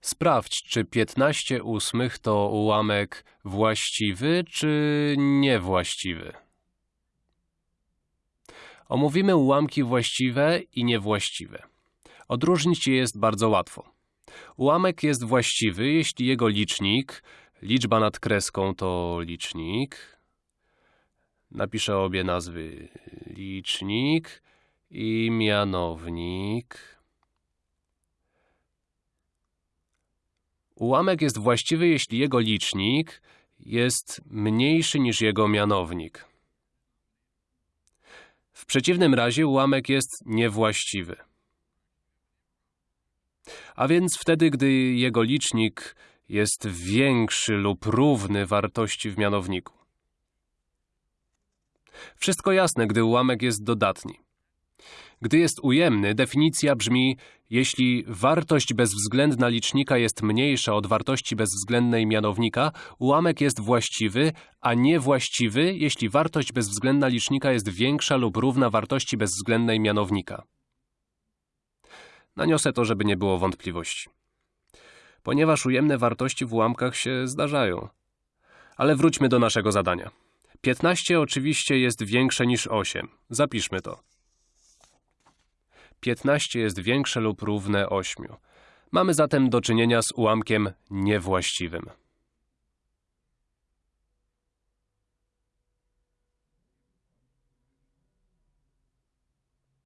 Sprawdź, czy 15 ósmych to ułamek właściwy czy niewłaściwy. Omówimy ułamki właściwe i niewłaściwe. Odróżnić je jest bardzo łatwo. Ułamek jest właściwy, jeśli jego licznik, liczba nad kreską to licznik. Napiszę obie nazwy. Licznik i mianownik. Ułamek jest właściwy, jeśli jego licznik jest mniejszy niż jego mianownik. W przeciwnym razie ułamek jest niewłaściwy. A więc wtedy, gdy jego licznik jest większy lub równy wartości w mianowniku. Wszystko jasne, gdy ułamek jest dodatni. Gdy jest ujemny, definicja brzmi, jeśli wartość bezwzględna licznika jest mniejsza od wartości bezwzględnej mianownika, ułamek jest właściwy, a niewłaściwy, jeśli wartość bezwzględna licznika jest większa lub równa wartości bezwzględnej mianownika. Naniosę to, żeby nie było wątpliwości. Ponieważ ujemne wartości w ułamkach się zdarzają. Ale wróćmy do naszego zadania. 15 oczywiście jest większe niż 8. Zapiszmy to. 15 jest większe lub równe 8. Mamy zatem do czynienia z ułamkiem niewłaściwym.